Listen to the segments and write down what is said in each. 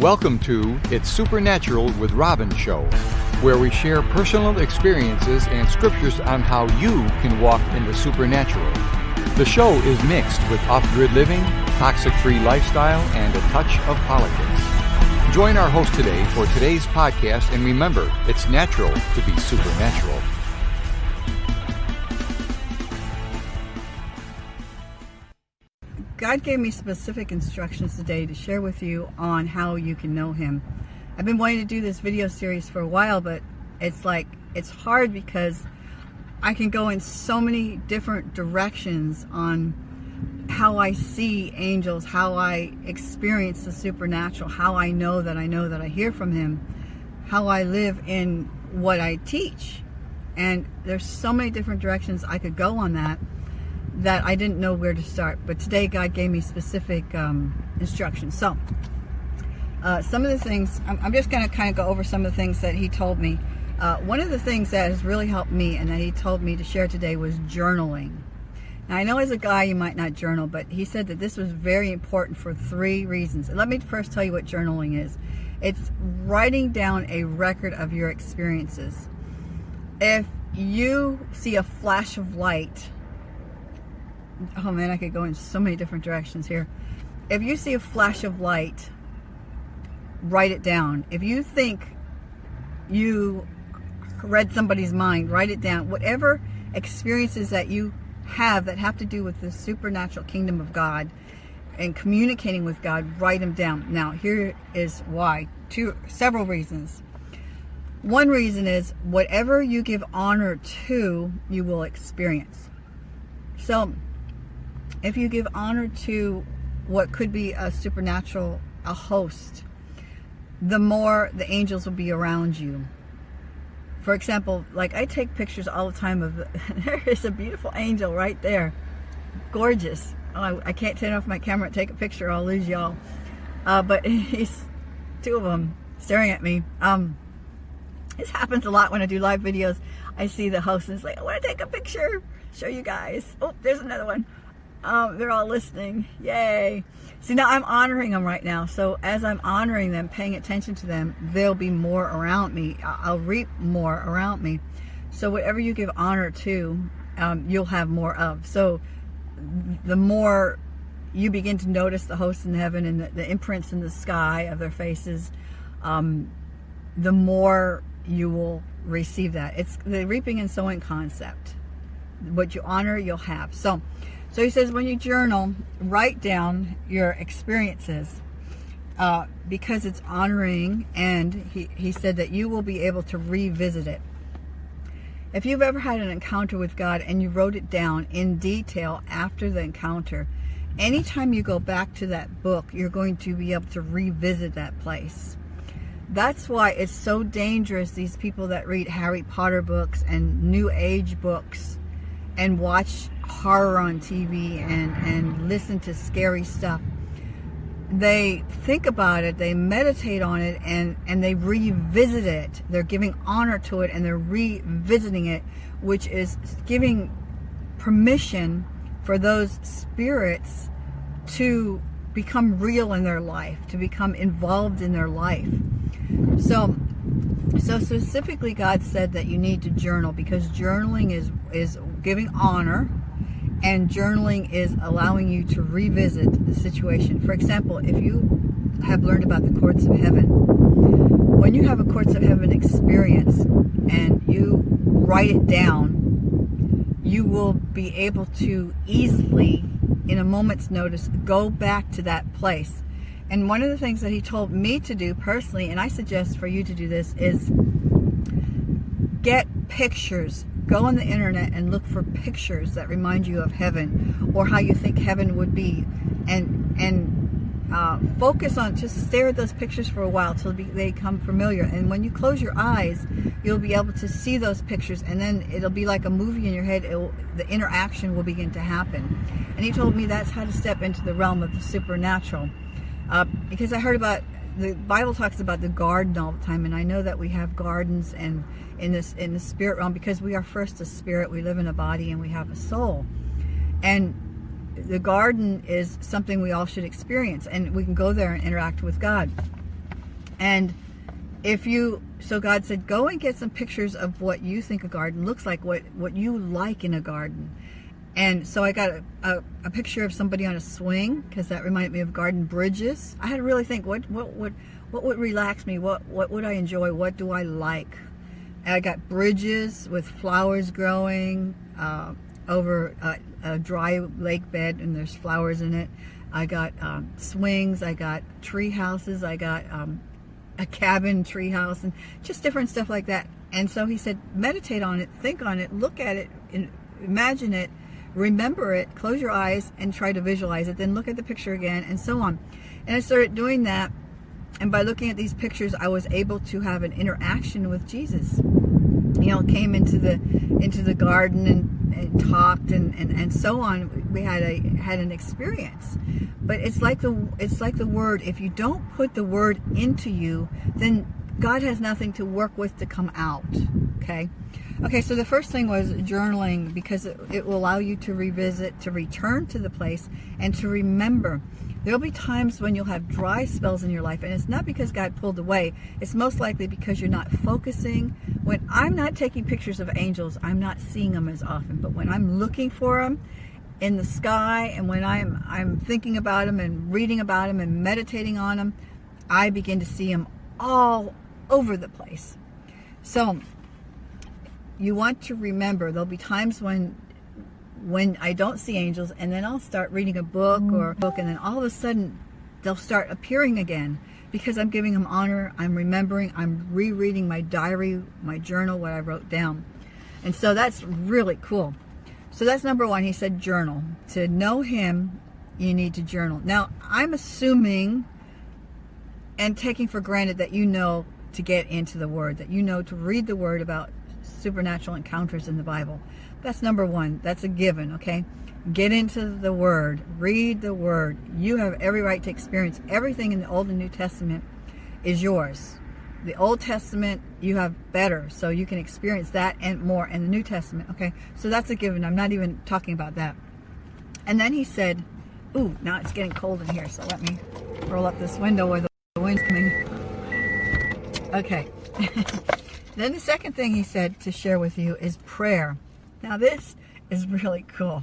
Welcome to It's Supernatural with Robin Show, where we share personal experiences and scriptures on how you can walk in the supernatural. The show is mixed with off grid living, toxic free lifestyle, and a touch of politics. Join our host today for today's podcast, and remember, it's natural to be supernatural. God gave me specific instructions today to share with you on how you can know Him. I've been wanting to do this video series for a while, but it's like, it's hard because I can go in so many different directions on how I see angels, how I experience the supernatural, how I know that I know that I hear from Him, how I live in what I teach. And there's so many different directions I could go on that that I didn't know where to start. But today God gave me specific um, instructions. So uh, some of the things, I'm, I'm just going to kind of go over some of the things that he told me. Uh, one of the things that has really helped me and that he told me to share today was journaling. Now, I know as a guy you might not journal, but he said that this was very important for three reasons. let me first tell you what journaling is. It's writing down a record of your experiences. If you see a flash of light oh man, I could go in so many different directions here. If you see a flash of light, write it down. If you think you read somebody's mind, write it down. Whatever experiences that you have that have to do with the supernatural kingdom of God and communicating with God, write them down. Now, here is why. Two, several reasons. One reason is whatever you give honor to, you will experience. So, if you give honor to what could be a supernatural, a host, the more the angels will be around you. For example, like I take pictures all the time of, the, there is a beautiful angel right there. Gorgeous. Oh, I, I, can't turn off my camera and take a picture, I'll lose y'all. Uh, but he's two of them staring at me. Um, this happens a lot when I do live videos. I see the host and it's like, I want to take a picture, show you guys. Oh, there's another one. Um, they're all listening. Yay. See, now I'm honoring them right now. So as I'm honoring them, paying attention to them, there'll be more around me. I'll reap more around me. So whatever you give honor to, um, you'll have more of. So the more you begin to notice the hosts in heaven and the, the imprints in the sky of their faces, um, the more you will receive that. It's the reaping and sowing concept. What you honor, you'll have. So so he says when you journal, write down your experiences uh, because it's honoring and he, he said that you will be able to revisit it. If you've ever had an encounter with God and you wrote it down in detail after the encounter, anytime you go back to that book, you're going to be able to revisit that place. That's why it's so dangerous, these people that read Harry Potter books and New Age books and watch horror on TV and, and listen to scary stuff, they think about it, they meditate on it, and, and they revisit it. They're giving honor to it and they're revisiting it, which is giving permission for those spirits to become real in their life, to become involved in their life. So so specifically, God said that you need to journal because journaling is, is giving honor and journaling is allowing you to revisit the situation. For example, if you have learned about the courts of heaven, when you have a courts of heaven experience and you write it down, you will be able to easily, in a moment's notice, go back to that place and one of the things that he told me to do personally, and I suggest for you to do this, is get pictures. Go on the internet and look for pictures that remind you of heaven or how you think heaven would be. And, and uh, focus on, just stare at those pictures for a while till they become familiar. And when you close your eyes, you'll be able to see those pictures and then it'll be like a movie in your head. Will, the interaction will begin to happen. And he told me that's how to step into the realm of the supernatural. Uh, because I heard about the Bible talks about the garden all the time, and I know that we have gardens and in this in the spirit realm because we are first a spirit. We live in a body and we have a soul, and the garden is something we all should experience, and we can go there and interact with God. And if you, so God said, go and get some pictures of what you think a garden looks like, what, what you like in a garden. And so I got a, a, a picture of somebody on a swing because that reminded me of garden bridges. I had to really think, what, what, what, what would relax me? What, what would I enjoy? What do I like? I got bridges with flowers growing uh, over a, a, dry lake bed and there's flowers in it. I got um, swings, I got tree houses, I got um, a cabin tree house and just different stuff like that. And so he said, meditate on it, think on it, look at it, imagine it, remember it, close your eyes and try to visualize it, then look at the picture again and so on. And I started doing that and by looking at these pictures, I was able to have an interaction with Jesus. You know, came into the into the garden and, and talked and, and, and so on. We had a had an experience. But it's like the it's like the word. If you don't put the word into you, then God has nothing to work with to come out. Okay. Okay, so the first thing was journaling because it, it will allow you to revisit, to return to the place, and to remember. There'll be times when you'll have dry spells in your life, and it's not because God pulled away. It's most likely because you're not focusing. When I'm not taking pictures of angels, I'm not seeing them as often. But when I'm looking for them in the sky, and when I'm I'm thinking about them and reading about them and meditating on them, I begin to see them all over the place. So you want to remember there'll be times when when I don't see angels and then I'll start reading a book mm. or a book and then all of a sudden they'll start appearing again because I'm giving them honor, I'm remembering, I'm rereading my diary, my journal, what I wrote down. And so that's really cool. So that's number one. He said journal. To know him, you need to journal. Now, I'm assuming and taking for granted that you know to get into the word, that you know to read the word about supernatural encounters in the Bible. That's number one. That's a given, okay? Get into the Word. Read the Word. You have every right to experience everything in the Old and New Testament is yours. The Old Testament, you have better, so you can experience that and more in the New Testament, okay? So that's a given. I'm not even talking about that. And then he said, ooh, now it's getting cold in here, so let me roll up this window where the wind's coming. Okay. Then the second thing he said to share with you is prayer. Now this is really cool.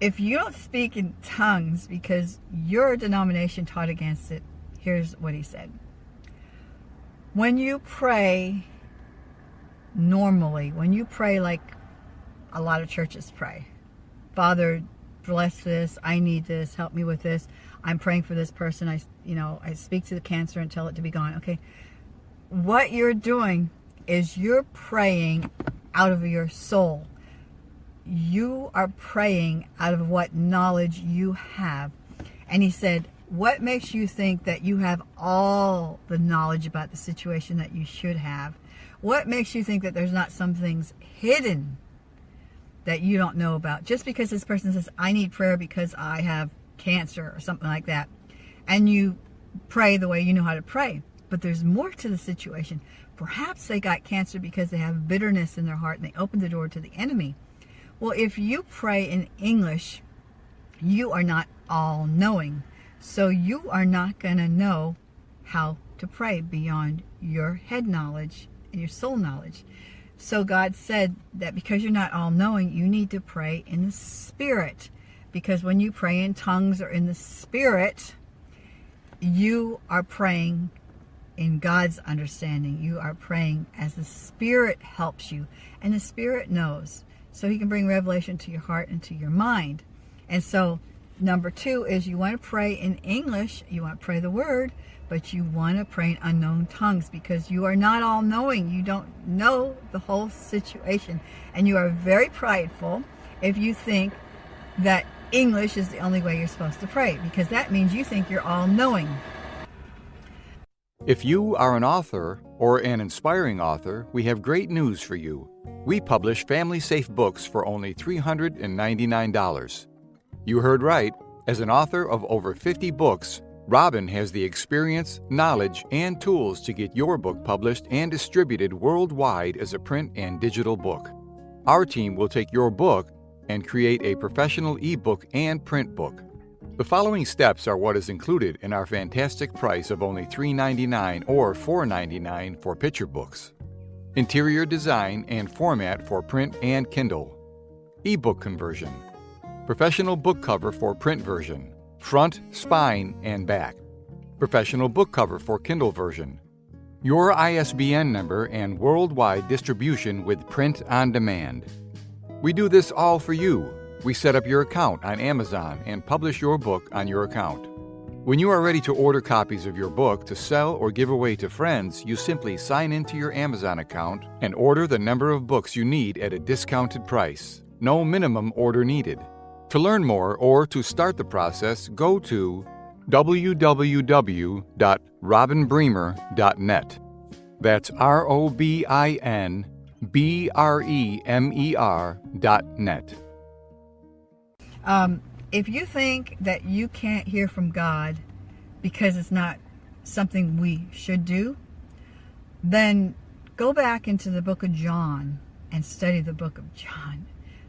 If you don't speak in tongues because your denomination taught against it, here's what he said. When you pray normally, when you pray like a lot of churches pray, Father, bless this, I need this, help me with this, I'm praying for this person, I, you know, I speak to the cancer and tell it to be gone. Okay, what you're doing is you're praying out of your soul. You are praying out of what knowledge you have. And he said, what makes you think that you have all the knowledge about the situation that you should have? What makes you think that there's not some things hidden that you don't know about? Just because this person says, I need prayer because I have cancer or something like that. And you pray the way you know how to pray. But there's more to the situation. Perhaps they got cancer because they have bitterness in their heart and they opened the door to the enemy. Well, if you pray in English, you are not all knowing. So you are not going to know how to pray beyond your head knowledge and your soul knowledge. So God said that because you're not all knowing, you need to pray in the spirit. Because when you pray in tongues or in the spirit, you are praying in God's understanding. You are praying as the Spirit helps you. And the Spirit knows. So he can bring revelation to your heart and to your mind. And so number two is you want to pray in English. You want to pray the word. But you want to pray in unknown tongues because you are not all knowing. You don't know the whole situation. And you are very prideful if you think that English is the only way you're supposed to pray because that means you think you're all knowing. If you are an author or an inspiring author, we have great news for you. We publish family safe books for only $399. You heard right. As an author of over 50 books, Robin has the experience, knowledge, and tools to get your book published and distributed worldwide as a print and digital book. Our team will take your book and create a professional ebook and print book. The following steps are what is included in our fantastic price of only $3.99 or $4.99 for picture books. Interior design and format for print and Kindle. Ebook conversion. Professional book cover for print version. Front, spine, and back. Professional book cover for Kindle version. Your ISBN number and worldwide distribution with print on demand. We do this all for you we set up your account on Amazon and publish your book on your account. When you are ready to order copies of your book to sell or give away to friends, you simply sign into your Amazon account and order the number of books you need at a discounted price. No minimum order needed. To learn more or to start the process, go to www.robinbremer.net. That's R O B I N B R E M E R dot net. Um, if you think that you can't hear from God because it's not something we should do, then go back into the book of John and study the book of John.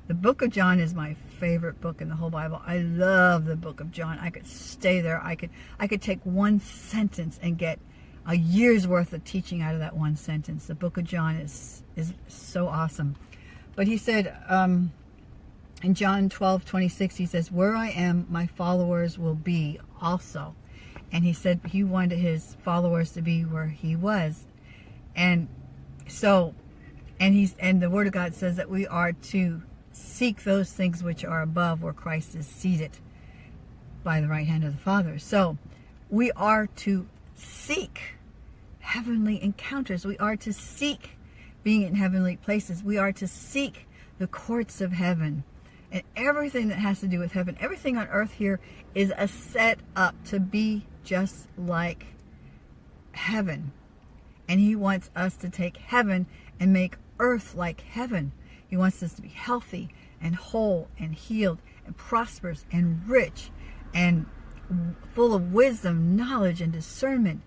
The book of John is my favorite book in the whole Bible. I love the book of John. I could stay there. I could I could take one sentence and get a year's worth of teaching out of that one sentence. The book of John is is so awesome. But he said, um, in John 12, 26, he says, where I am, my followers will be also. And he said he wanted his followers to be where he was. And so, and he's, and the word of God says that we are to seek those things which are above where Christ is seated by the right hand of the Father. So we are to seek heavenly encounters. We are to seek being in heavenly places. We are to seek the courts of heaven and everything that has to do with heaven, everything on earth here is a set up to be just like heaven. And he wants us to take heaven and make earth like heaven. He wants us to be healthy and whole and healed and prosperous and rich and full of wisdom, knowledge, and discernment.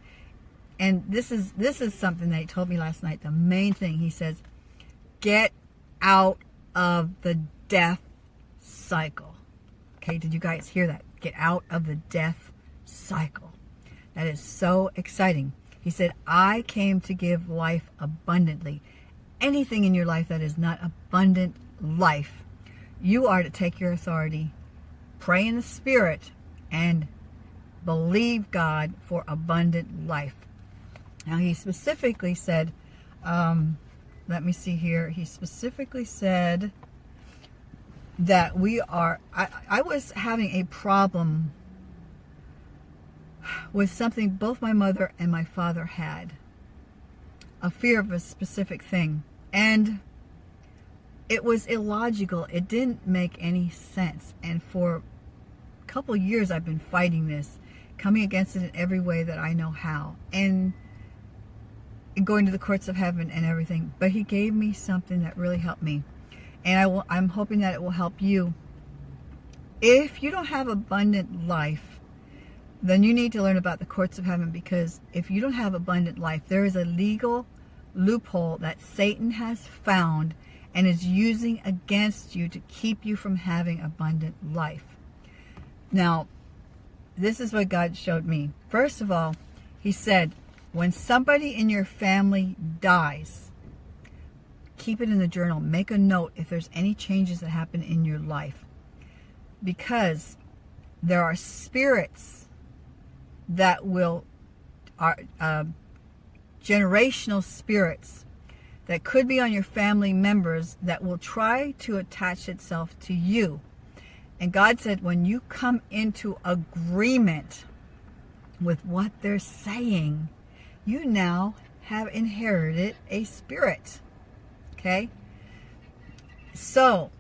And this is this is something that he told me last night. The main thing he says, get out of the death cycle. Okay, did you guys hear that? Get out of the death cycle. That is so exciting. He said, I came to give life abundantly. Anything in your life that is not abundant life, you are to take your authority, pray in the Spirit, and believe God for abundant life. Now, he specifically said, um, let me see here. He specifically said, that we are, I, I was having a problem with something both my mother and my father had. A fear of a specific thing. And it was illogical. It didn't make any sense. And for a couple years I've been fighting this, coming against it in every way that I know how. And going to the courts of heaven and everything. But he gave me something that really helped me and I will, I'm hoping that it will help you. If you don't have abundant life, then you need to learn about the courts of heaven because if you don't have abundant life, there is a legal loophole that Satan has found and is using against you to keep you from having abundant life. Now, this is what God showed me. First of all, he said, when somebody in your family dies, keep it in the journal. Make a note if there's any changes that happen in your life. Because there are spirits that will, are uh, generational spirits that could be on your family members that will try to attach itself to you. And God said, when you come into agreement with what they're saying, you now have inherited a spirit. Okay? So,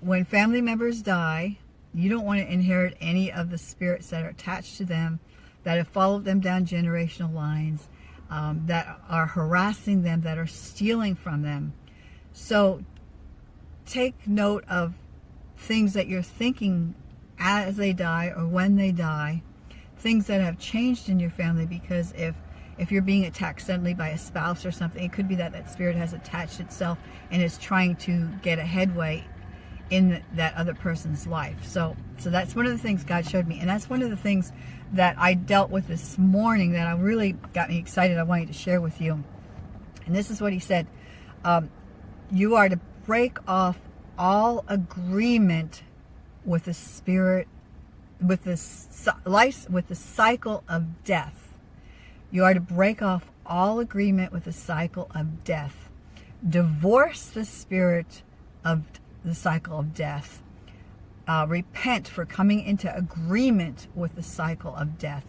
when family members die, you don't want to inherit any of the spirits that are attached to them, that have followed them down generational lines, um, that are harassing them, that are stealing from them. So take note of things that you're thinking as they die or when they die, things that have changed in your family because if if you're being attacked suddenly by a spouse or something, it could be that that spirit has attached itself and is trying to get a headway in that other person's life. So, so that's one of the things God showed me, and that's one of the things that I dealt with this morning that I really got me excited. I wanted to share with you, and this is what He said: um, You are to break off all agreement with the spirit, with the life, with the cycle of death. You are to break off all agreement with the cycle of death. Divorce the spirit of the cycle of death. Uh, repent for coming into agreement with the cycle of death.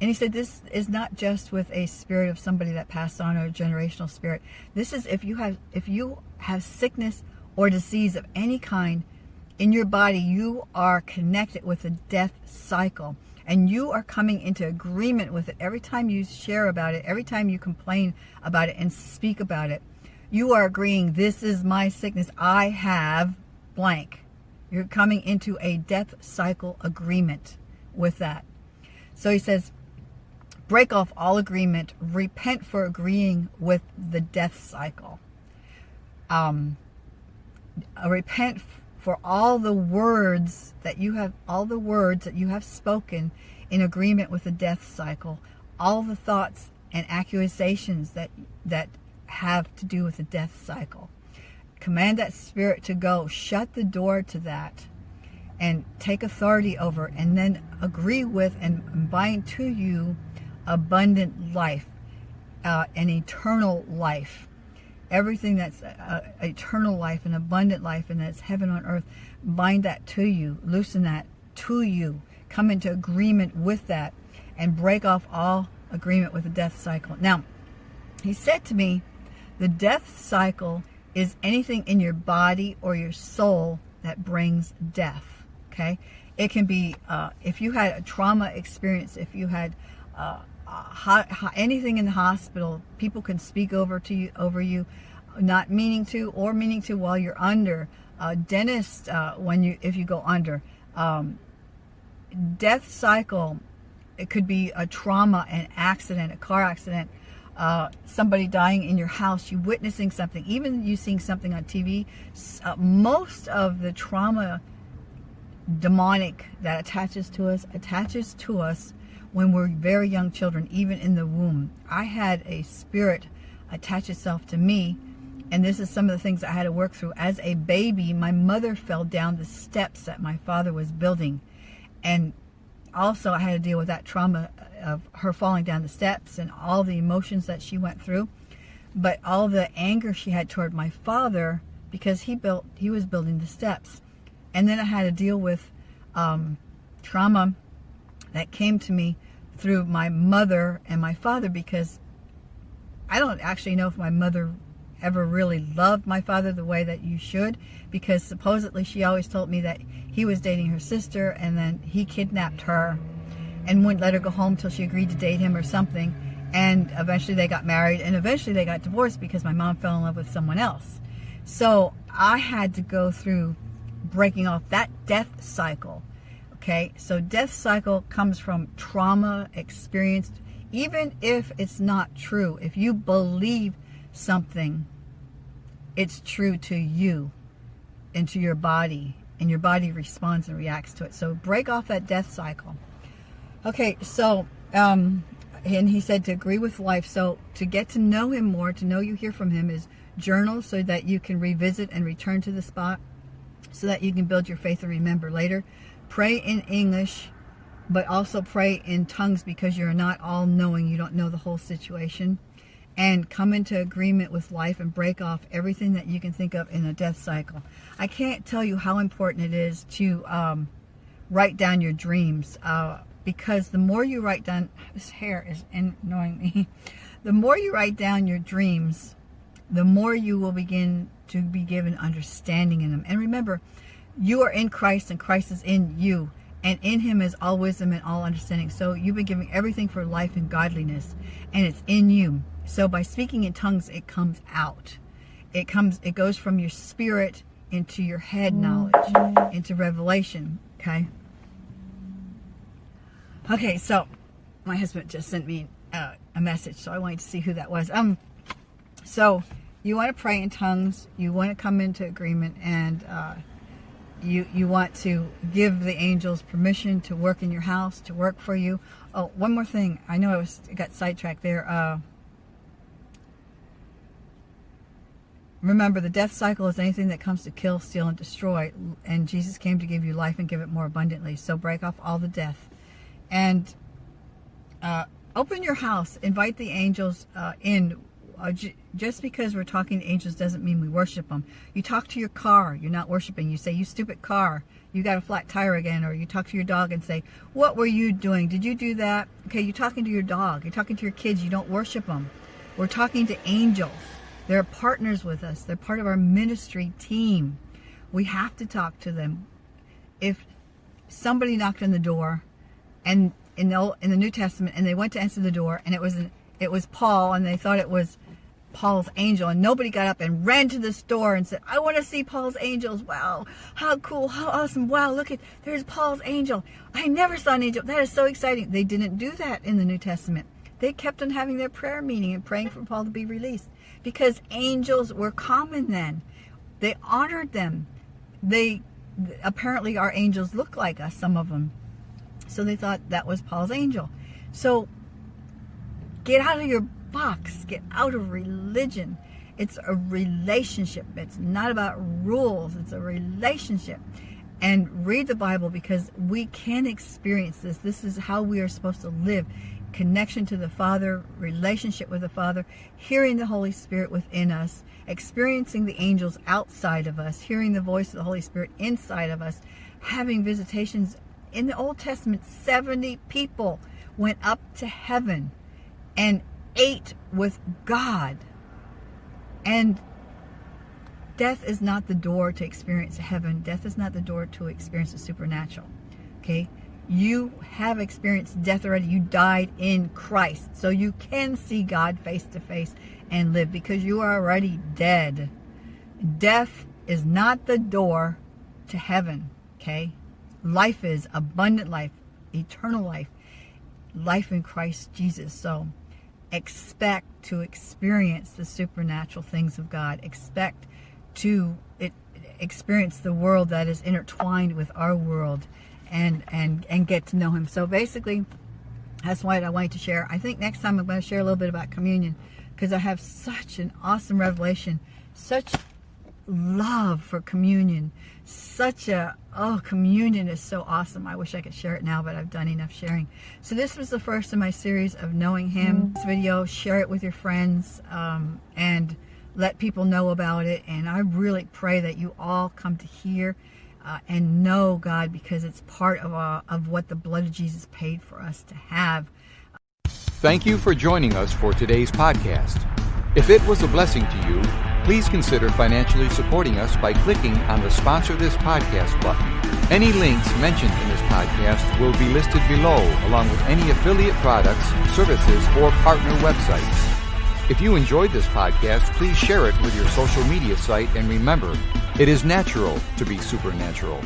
And he said this is not just with a spirit of somebody that passed on or a generational spirit. This is if you have if you have sickness or disease of any kind in your body, you are connected with the death cycle. And you are coming into agreement with it every time you share about it, every time you complain about it and speak about it you are agreeing, this is my sickness. I have blank. You're coming into a death cycle agreement with that. So he says, break off all agreement, repent for agreeing with the death cycle. Um, repent for all the words that you have, all the words that you have spoken in agreement with the death cycle, all the thoughts and accusations that that have to do with the death cycle. Command that spirit to go. Shut the door to that and take authority over and then agree with and bind to you abundant life, uh, an eternal life. Everything that's uh, eternal life and abundant life and that's heaven on earth, bind that to you, loosen that to you, come into agreement with that and break off all agreement with the death cycle. Now, he said to me, the death cycle is anything in your body or your soul that brings death. Okay. It can be, uh, if you had a trauma experience, if you had uh, anything in the hospital, people can speak over to you, over you, not meaning to or meaning to while you're under. Uh, dentist, uh, when you, if you go under, um, death cycle, it could be a trauma, an accident, a car accident, uh, somebody dying in your house, you witnessing something, even you seeing something on TV, uh, most of the trauma demonic that attaches to us attaches to us when we're very young children, even in the womb. I had a spirit attach itself to me, and this is some of the things I had to work through. As a baby, my mother fell down the steps that my father was building, and also I had to deal with that trauma of her falling down the steps and all the emotions that she went through, but all the anger she had toward my father because he built, he was building the steps. And then I had to deal with um, trauma that came to me through my mother and my father because I don't actually know if my mother ever really loved my father the way that you should because supposedly she always told me that he was dating her sister and then he kidnapped her and wouldn't let her go home till she agreed to date him or something. And eventually they got married and eventually they got divorced because my mom fell in love with someone else. So I had to go through breaking off that death cycle okay so death cycle comes from trauma experienced even if it's not true if you believe something, it's true to you and to your body, and your body responds and reacts to it. So break off that death cycle. Okay, so, um, and he said to agree with life. So to get to know him more, to know you hear from him is journal so that you can revisit and return to the spot so that you can build your faith and remember later. Pray in English, but also pray in tongues because you're not all knowing. You don't know the whole situation and come into agreement with life and break off everything that you can think of in a death cycle. I can't tell you how important it is to um, write down your dreams uh, because the more you write down, this hair is annoying me, the more you write down your dreams, the more you will begin to be given understanding in them. And remember, you are in Christ and Christ is in you. And in him is all wisdom and all understanding. So you've been given everything for life and godliness. And it's in you. So by speaking in tongues, it comes out. It comes, it goes from your spirit into your head knowledge, into revelation, okay? Okay, so my husband just sent me uh, a message, so I wanted to see who that was. Um, so you want to pray in tongues, you want to come into agreement, and uh, you you want to give the angels permission to work in your house, to work for you. Oh, one more thing. I know I was got sidetracked there. Uh, remember, the death cycle is anything that comes to kill, steal, and destroy. And Jesus came to give you life and give it more abundantly. So break off all the death, and uh, open your house. Invite the angels uh, in uh, just because we're talking to angels doesn't mean we worship them. You talk to your car, you're not worshiping. You say, you stupid car, you got a flat tire again. Or you talk to your dog and say, what were you doing? Did you do that? Okay, you're talking to your dog. You're talking to your kids. You don't worship them. We're talking to angels. They're partners with us. They're part of our ministry team. We have to talk to them. If somebody knocked on the door and in the, in the New Testament and they went to answer the door and it was an, it was Paul and they thought it was Paul's angel and nobody got up and ran to the store and said, I want to see Paul's angels. Wow, how cool, how awesome. Wow, look at, there's Paul's angel. I never saw an angel. That is so exciting. They didn't do that in the New Testament. They kept on having their prayer meeting and praying for Paul to be released because angels were common then. They honored them. They, apparently our angels look like us, some of them. So they thought that was Paul's angel. So get out of your box. Get out of religion. It's a relationship. It's not about rules. It's a relationship. And read the Bible because we can experience this. This is how we are supposed to live. Connection to the Father, relationship with the Father, hearing the Holy Spirit within us, experiencing the angels outside of us, hearing the voice of the Holy Spirit inside of us, having visitations. In the Old Testament, 70 people went up to heaven and ate with God. And death is not the door to experience heaven. Death is not the door to experience the supernatural. Okay? You have experienced death already. You died in Christ. So you can see God face to face and live because you are already dead. Death is not the door to heaven. Okay? Life is abundant life, eternal life, life in Christ Jesus. So expect to experience the supernatural things of God. Expect to it, experience the world that is intertwined with our world and, and, and get to know Him. So basically, that's what I wanted to share. I think next time I'm going to share a little bit about communion because I have such an awesome revelation, such love for communion, such a, oh, communion is so awesome. I wish I could share it now, but I've done enough sharing. So this was the first in my series of Knowing Him. Mm -hmm. This video, share it with your friends um, and let people know about it. And I really pray that you all come to hear uh, and know God because it's part of, uh, of what the blood of Jesus paid for us to have. Thank you for joining us for today's podcast. If it was a blessing to you, please consider financially supporting us by clicking on the Sponsor This Podcast button. Any links mentioned in this podcast will be listed below, along with any affiliate products, services, or partner websites. If you enjoyed this podcast, please share it with your social media site and remember, it is natural to be supernatural.